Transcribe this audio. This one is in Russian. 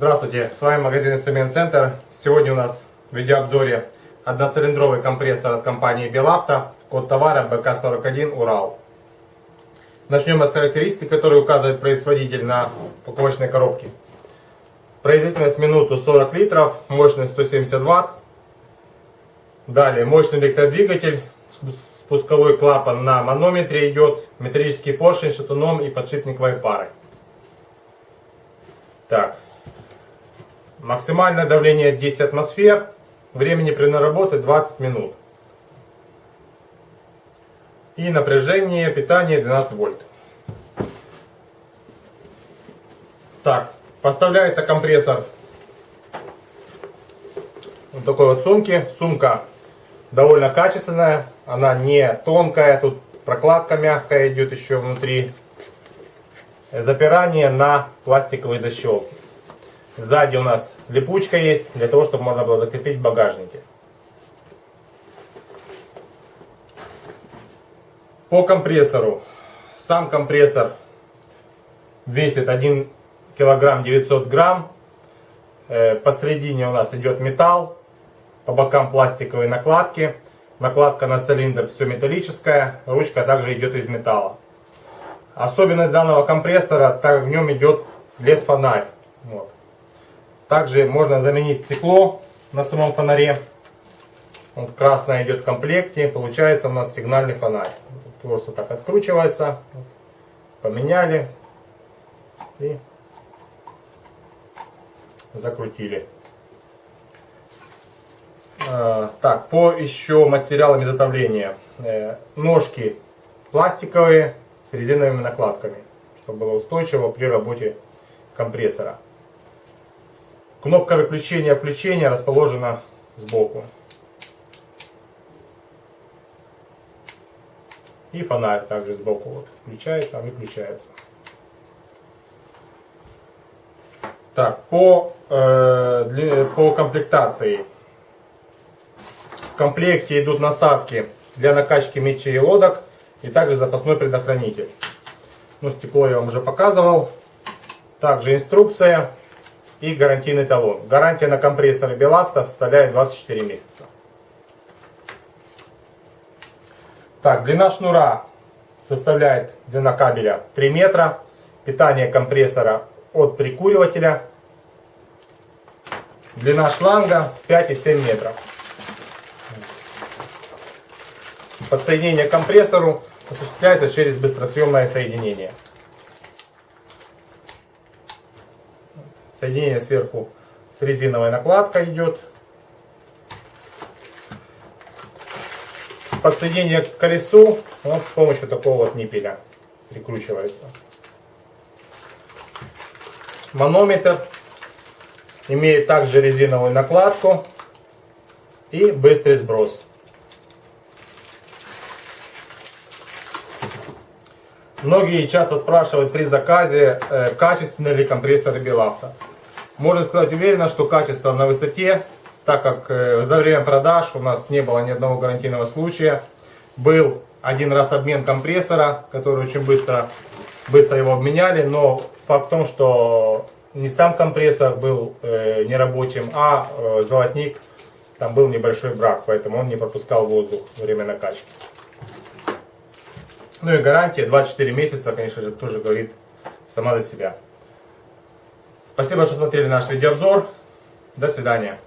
Здравствуйте, с вами магазин Инструмент Центр. Сегодня у нас в видеообзоре одноцилиндровый компрессор от компании Белавто, код товара БК41 Урал. Начнем с характеристик, которые указывает производитель на упаковочной коробке. Производительность минуту 40 литров, мощность 170 ватт. Далее мощный электродвигатель, спусковой клапан на манометре идет, металлический поршень, шатуном и подшипниковой парой. Так, Максимальное давление 10 атмосфер. Времени при наработке 20 минут. И напряжение питания 12 вольт. Так, поставляется компрессор вот такой вот сумки. Сумка довольно качественная, она не тонкая, тут прокладка мягкая идет еще внутри. Запирание на пластиковые защелки. Сзади у нас липучка есть, для того, чтобы можно было закрепить в багажнике. По компрессору. Сам компрессор весит 1 килограмм 900 грамм. Э, посередине у нас идет металл, по бокам пластиковые накладки. Накладка на цилиндр все металлическая, ручка также идет из металла. Особенность данного компрессора, так как в нем идет LED-фонарь. Вот. Также можно заменить стекло на самом фонаре. Вот красное идет в комплекте. Получается у нас сигнальный фонарь. Просто так откручивается. Поменяли. И закрутили. А, так, по еще материалам изготовления. Э, ножки пластиковые с резиновыми накладками, чтобы было устойчиво при работе компрессора. Кнопка выключения включения расположена сбоку. И фонарь также сбоку вот включается, выключается. Так, по, э, для, по комплектации. В комплекте идут насадки для накачки мечей и лодок. И также запасной предохранитель. Ну, стекло я вам уже показывал. Также инструкция и гарантийный талон. Гарантия на компрессоры Белавто составляет 24 месяца. Так, длина шнура составляет длина кабеля 3 метра. Питание компрессора от прикуривателя. Длина шланга 5,7 метров. Подсоединение к компрессору осуществляется через быстросъемное соединение. Соединение сверху с резиновой накладкой идет. Подсоединение к колесу вот с помощью такого вот ниппеля прикручивается. Манометр имеет также резиновую накладку и быстрый сброс. Многие часто спрашивают при заказе, э, качественный ли компрессор Белавто. Можно сказать уверенно, что качество на высоте, так как э, за время продаж у нас не было ни одного гарантийного случая. Был один раз обмен компрессора, который очень быстро, быстро его обменяли, но факт в том, что не сам компрессор был э, нерабочим, а э, золотник, там был небольшой брак, поэтому он не пропускал воздух во время накачки. Ну и гарантия 24 месяца, конечно же, тоже говорит сама за себя. Спасибо, что смотрели наш видеообзор. До свидания.